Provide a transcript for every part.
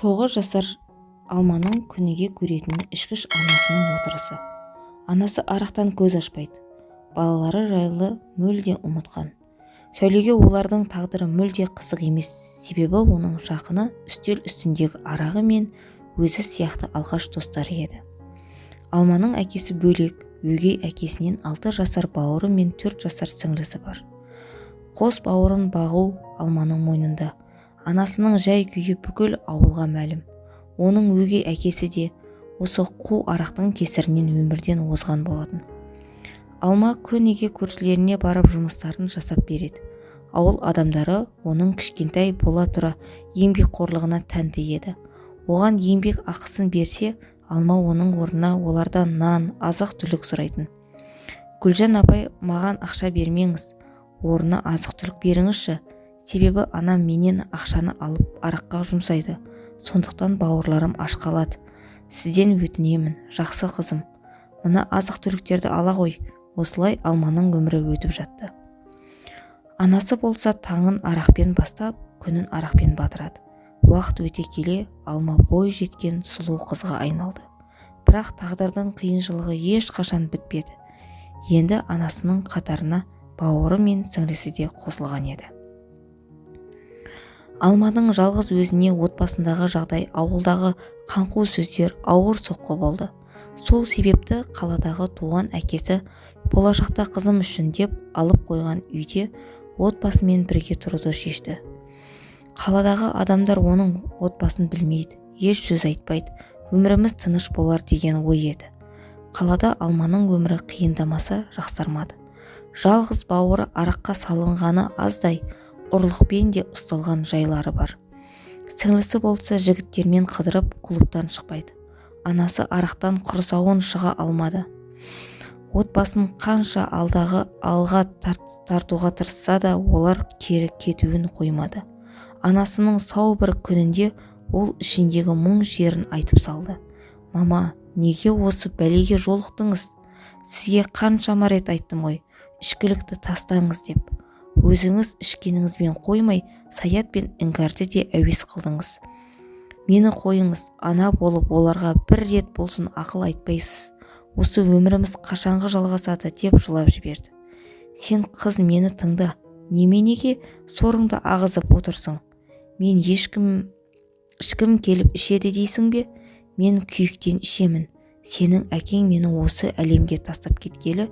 тоғыз жасар алманың күніге көретін ішкіш анасының отырысы. Анасы арақтан көз ашпайды. Балалары жайлы мүлде ұмытқан. Сәулеге олардың тағдыры мүлде қызық емес. Себебі оның жақыны үстел үстіндегі арағы мен өзі сияқты алғаш достары еді. Алманың әкесі бөлек өгей әкесінен алты жасар бауыры мен төрт жасар сіңлісі бар. Қос бауырын бағу алманың мойнында. Анасының жай күйі бүкіл ауылға мәлім. Оның өгей әкесі де осы қу арақтың кесірінен өмірден озған болатын. Алма күніге көршілеріне барып жұмыстарын жасап береді. Ауыл адамдары оның кішкентай бола тұра еңбекқорлығына тәнті еді оған еңбек ақысын берсе алма оның орнына олардан нан азық-түлік сұрайтын. Гүлжан апай маған ақша бермеңіз орнына азық-түлік беріңізші себебі анам менен ақшаны алып араққа жұмсайды. Сондықтан бауырларым аш қалады сізден өтінемін жақсы қызым. Мына азық-түліктерді ала ғой. Осылай алманың өмірі өтіп жатты. Анасы болса таңын арақпен бастап күнін арақпен батырады. Уақыт өте келе алма бой жеткен сұлу қызға айналды. Бірақ тағдырдың қиыншылығы ешқашан бітпеді. Енді анасының қатарына бауыры мен сіңлісі де қосылған еді. Алманың жалғыз өзіне отбасындағы жағдай ауылдағы қаңқу сөздер ауыр соққы болды. Сол себепті қаладағы туған әкесі болашақта қызым үшін деп алып қойған үйде отбасымен бірге тұруды шешті. Қаладағы адамдар оның отбасын білмейді еш сөз айтпайды өміріміз тыныш болар деген ой еді. Қалада алманың өмірі қиындамаса жақсармады. Жалғыз бауыры араққа салынғаны аздай ұрлықпен де ұсталған жайлары бар. Сіңлісі болса жігіттермен қыдырып клубтан шықпайды. Анасы арақтан құрсауын шыға алмады. Отбасын қанша алдағы алға тартуға тырысса да олар кері кетуін қоймады. Анасының сау бір күнінде ол ішіндегі мұң шерін айтып салды. Мама неге осы бәлеге жолықтыңыз? Сізге қаншама рет айттым ғой ішкілікті тастаңыз деп. Өзіңіз ішкеніңізбен қоймай саят пен іңкәрді де әуес қылдыңыз. Мені қойыңыз ана болып оларға бір рет болсын ақыл айтпайсыз. Осы өміріміз қашанғы жалғасады деп жылап жіберді. Сен қыз мені тыңда неменеге сорыңды ағызып отырсың? Мен ешкім ішкім келіп ішеді дейсің бе? Мен күйіктен ішемін. Сенің әкең мені осы әлемге тастап кеткелі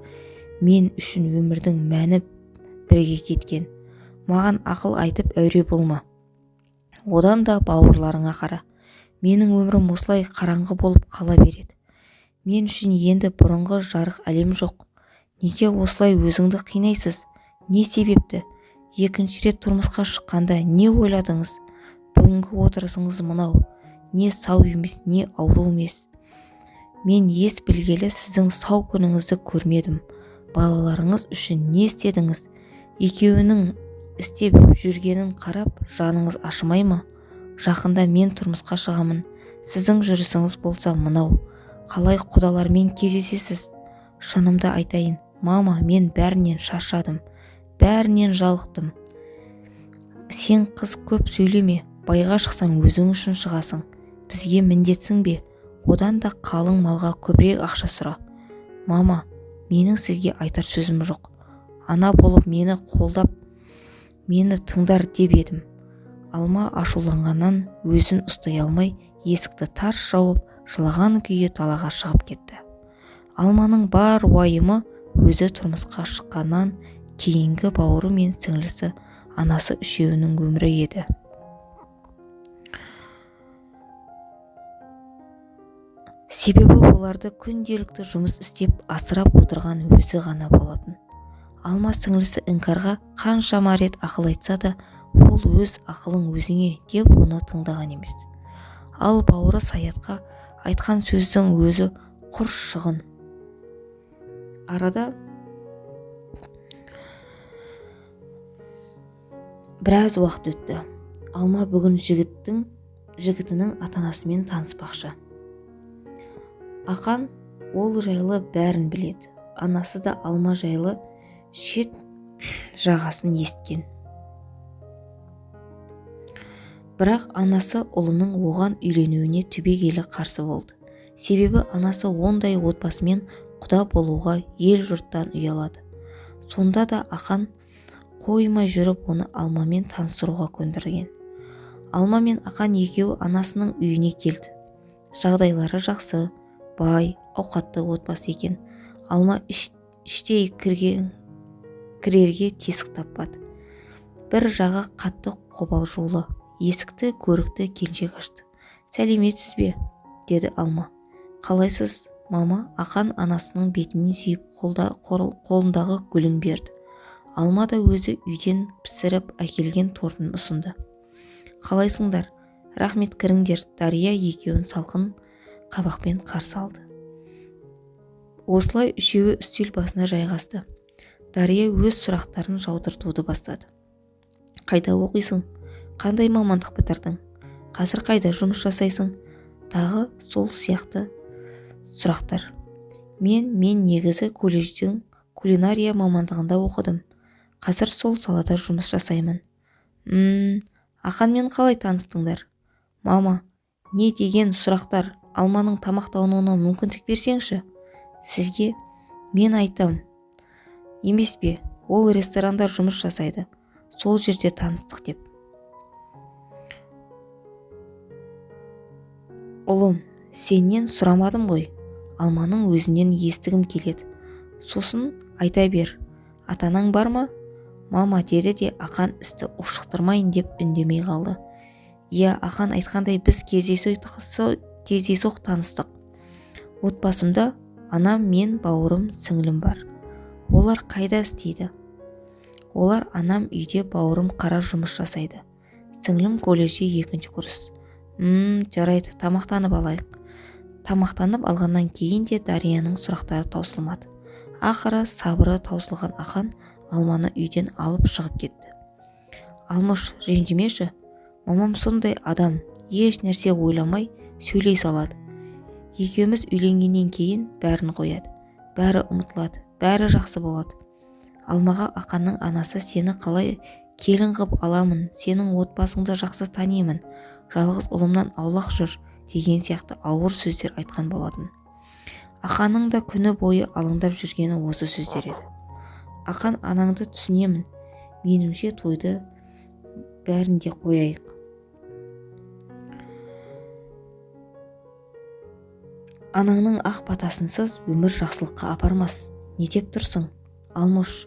мен үшін өмірдің мәні бірге кеткен. Маған ақыл айтып әуре болма. Одан да бауырларыңа қара. Менің өмірім осылай қараңғы болып қала береді. Мен үшін енді бұрынғы жарық әлем жоқ. Неге осылай өзіңді қинайсыз? Не себепті? Екінші рет тұрмысқа шыққанда не ойладыңыз? Бүгінгі отырысыңыз мынау. Не сау емес не ауру емес. Мен ес білгелі сіздің сау күніңізді көрмедім. Балаларыңыз үшін не істедіңіз? Екеуінің істеп жүргенін қарап жаныңыз ашымай ма? жақында мен тұрмысқа шығамын. сіздің жүрісіңіз болса мынау. қалай құдалармен кездесесіз? шынымды айтайын мама мен бәрінен шаршадым. бәрінен жалықтым. сен қыз көп сөйлеме байға шықсаң өзің үшін шығасың. бізге міндетсің бе? одан да қалың малға көбірек ақша сұра. мама менің сізге айтар сөзім жоқ. Ана болып мені қолдап мені тыңдар деп едім. Алма ашуланғаннан өзін ұстай алмай есікті тарс жауып жылаған күйі талаға шығып кетті. Алманың бар уайымы өзі тұрмысқа шыққаннан кейінгі бауыры мен сіңлісі анасы үшеуінің өмірі еді. Себебі оларды күнделікті жұмыс істеп асырап отырған өзі ғана болатын. Алма сіңлісі іңкәрға қаншама рет ақыл айтса да ол өз ақылың өзіңе деп оны тыңдаған емес. Ал бауыры саятқа айтқан сөздің өзі құр шығын. Арада біраз уақыт өтті. Алма бүгін жігіттің жігітінің ата-анасымен таныспақшы. Ақан ол жайлы бәрін біледі. Анасы да алма жайлы шет жағасын есткен бірақ анасы ұлының оған үйленуіне түбегейлі қарсы болды. Себебі анасы ондай отбасымен құда болуға ел-жұрттан ұялады. Сонда да ақан қоймай жүріп оны алмамен таныстыруға көндірген. Алма мен ақан екеуі анасының үйіне келді. Жағдайлары жақсы бай ауқатты отбасы екен. Алма іш, іштей кірген кірерге тесік таппады. Бір жағы қатты қобалжулы есікті көрікті келіншек ашты. Сәлеметсіз бе? деді алма. Қалайсыз? Мама ақан анасының бетінен сүйіп қолда, қолындағы гүлін берді. Алма да өзі үйден пісіріп әкелген тортын ұсынды. Қалайсыңдар? Рахмет кіріңдер! Дария екеуін салқын қабақпен қарсы алды. Осылай үшеуі үстел басына жайғасты. Дария өз сұрақтарын жаудыртуды бастады. Қайда оқисың? Қандай мамандық бітірдің? Қазір қайда жұмыс жасайсың? тағы сол сияқты сұрақтар. Мен мен негізі колледждің кулинария мамандығында оқыдым. Қазір сол салада жұмыс жасаймын мм ақанмен қалай таныстыңдар? Мама не деген сұрақтар? Алманың тамақтануына мүмкіндік берсеңші? Сізге мен айтам емес пе ол ресторанда жұмыс жасайды. Сол жерде таныстық деп. Ұлым сенен сұрамадым ғой. Алманың өзінен естігім келеді. Сосын айта бер. Атанаң бар ма? Мама деді де ақан істі ушықтырмайын деп үндемей қалды. Иә ақан айтқандай біз кездейсоқ таныстық. Отбасымда анам мен бауырым сіңлім бар. Олар қайда істейді? олар анам үйде бауырым қара жұмыс жасайды. сіңлім колледжде екінші курс. Мм жарайды тамақтанып алайық. тамақтанып алғаннан кейін де дарияның сұрақтары таусылмады. Ақыры сабыры таусылған ақан алманы үйден алып шығып кетті. Алмыш ренжімеші. Мамам сондай адам еш нәрсе ойламай сөйлей салады. Екеуміз үйленгеннен кейін бәрін қояды. Бәрі ұмытылады. Бәрі жақсы болады. Алмаға ақанның анасы сені қалай келін қып аламын сенің отбасыңды жақсы танимын жалғыз ұлымнан аулақ жүр деген сияқты ауыр сөздер айтқан болатын. Ақанның да күні бойы алаңдап жүргені осы сөздер еді. Ақан анаңды түсінемін. Меніңше тойды бәрін де қояйық анаңның ақ батасынсыз өмір жақсылыққа апармас. Не деп тұрсың? Алмұш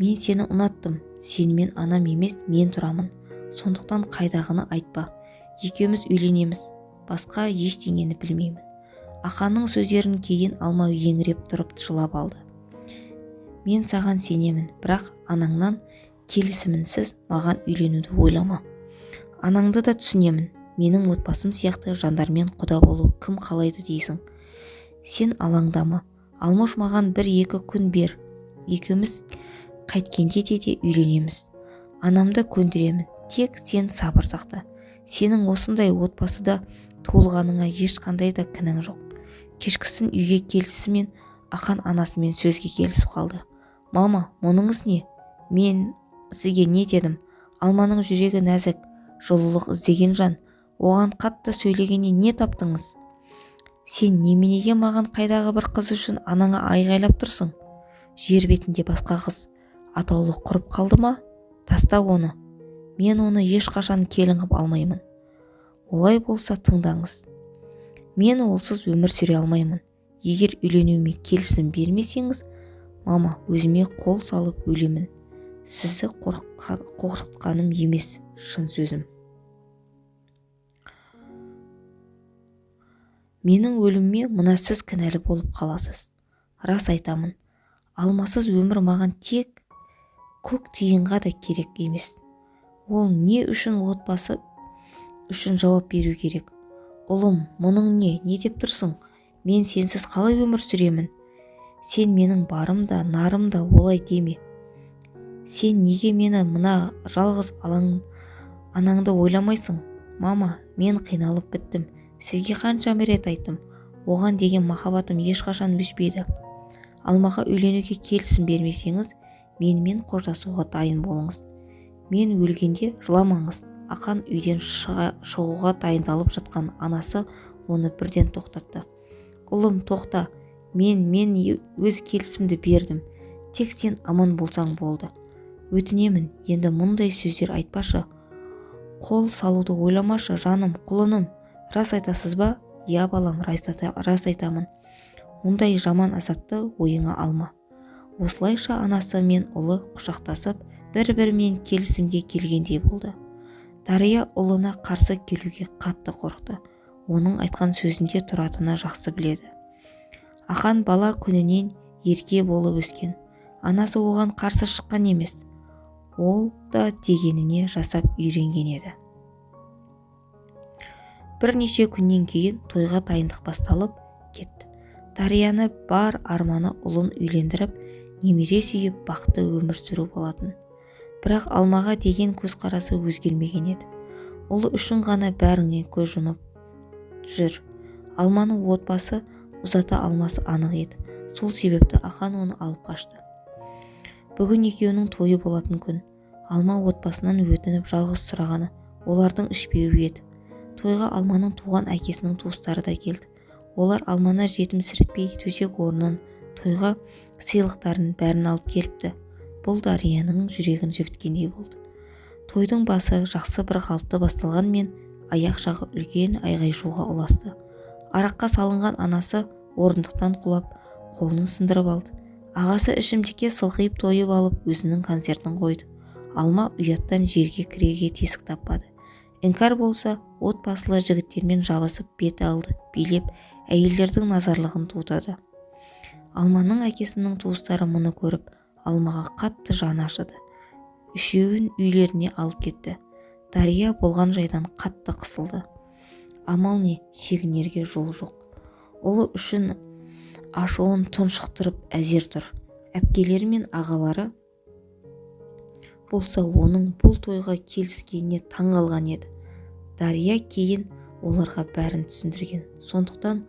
мен сені ұнаттым. Сенімен анам емес мен тұрамын. Сондықтан қайдағыны айтпа. Екеуміз үйленеміз. Басқа ештеңені білмеймін. Ақанның сөздерін кейін алма еңіреп тұрып жылап алды. Мен саған сенемін бірақ анаңнан келісімінсіз маған үйленуді ойлама. Анаңды да түсінемін. Менің отбасым сияқты жандармен құда болу кім қалайды дейсің? Сен алаңдама. Алмаш маған бір-екі күн бер. Екеуміз қайткенде де де үйленеміз. Анамды көндіремін. Тек сен сабыр сақта. Сенің осындай отбасыда туылғаныңа ешқандай да кінәң жоқ. Кешкісін үйге келісімен ақан анасымен сөзге келісіп қалды. Мама мұныңыз не? Мен сізге не дедім? Алманың жүрегі нәзік. Жылулық іздеген жан. Оған қатты сөйлегенде не таптыңыз? Сен неменеге маған қайдағы бір қыз үшін анаңа айғайлап тұрсың? Жер бетінде басқа қыз. Атаулы құрып қалды ма? Таста оны. Мен оны ешқашан келін қып алмаймын. Олай болса тыңдаңыз. Мен олсыз өмір сүре алмаймын. Егер үйленуіме келісім бермесеңіз мама өзіме қол салып өлемін. Сізді қорқытқаным емес шын сөзім. Менің өліміме мына сіз кінәлі болып қаласыз. Рас айтамын алмасыз өмір маған тек көк тиынға да керек емес. Ол не үшін отбасы үшін жауап беру керек? Ұлым мұның не? Не деп тұрсың? Мен сенсіз қалай өмір сүремін? Сен менің барым да нарым да олай деме. Сен неге мені мына жалғыз алаң анаңды ойламайсың? Мама мен қиналып біттім. Сізге қаншама рет айттым оған деген махаббатым ешқашан өшпейді алмаға үйленуге келісім бермесеңіз менімен қоштасуға дайын болыңыз. Мен өлгенде жыламаңыз. Ақан үйден шыға, шығуға дайындалып жатқан анасы оны бірден тоқтатты. Ұлым тоқта. Мен мен өз келісімді бердім. Тек сен аман болсаң болды. Өтінемін. Енді мұндай сөздер айтпашы. Қол салуды ойламашы жаным құлыным. Рас айтасыз ба? Иә балам рас айтамын. Мұндай жаман азатты ойыңа алма. Осылайша анасы мен ұлы құшақтасып бір-бірімен келісімге келгендей болды. Дария ұлына қарсы келуге қатты қорықты. Оның айтқан сөзінде тұратыны жақсы біледі. Ақан бала күнінен ерке болып өскен. Анасы оған қарсы шыққан емес. Ол да дегеніне жасап үйренген еді. Бірнеше күннен кейін тойға дайындық басталып кетті дарияны бар арманы ұлын үйлендіріп немере сүйіп бақытты өмір сүру болатын. Бірақ алмаға деген көзқарасы өзгермеген еді. Ұлы үшін ғана бәріңе көз жұмып жүр. Алманың отбасы ұзата алмасы анық еді. Сол себепті ақан оны алып қашты. Бүгін екеуінің тойы болатын күн. Алма отбасынан өтініп жалғыз сұрағаны олардың ішпеуі еді. Тойға алманың туған әкесінің туыстары да келді. Олар алманы жетімсіретпей төсек орнын тойға сыйлықтарын бәрін алып келіпті. Бұл дарияның жүрегін жібіткендей болды. Тойдың басы жақсы бір қалыпты басталғанмен аяқ жағы үлкен айғай-шуға ұласты. Араққа салынған анасы орындықтан құлап қолын сындырып алды. Ағасы ішімдікке сылқиып тойып алып өзінің концертін қойды. Алма ұяттан жерге кірерге тесік таппады. Іңкәр болса отбасылы жігіттермен жабысып бет алды билеп әйелдердің назарлығын тудырды. Алманың әкесінің туыстары мұны көріп алмаға қатты жаны ашыды. Үшеуін үйлеріне алып кетті. Дария болған жайдан қатты қысылды. Амал не шегінерге жол жоқ. Ұлы үшін ашуын тұншықтырып әзер тұр. Әпкелері мен ағалары болса оның бұл тойға келіскеніне таң қалған еді. Дария кейін оларға бәрін түсіндірген. Сондықтан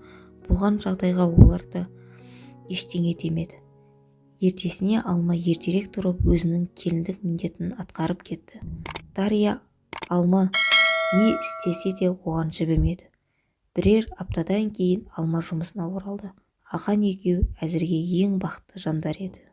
болған жағдайға олар да ештеңе демеді ертесіне алма ертерек тұрып өзінің келіндік міндетін атқарып кетті. Дария алма не істесе де оған жібімеді бірер аптадан кейін алма жұмысына оралды. Ақан екеуі әзірге ең бақытты жандар еді.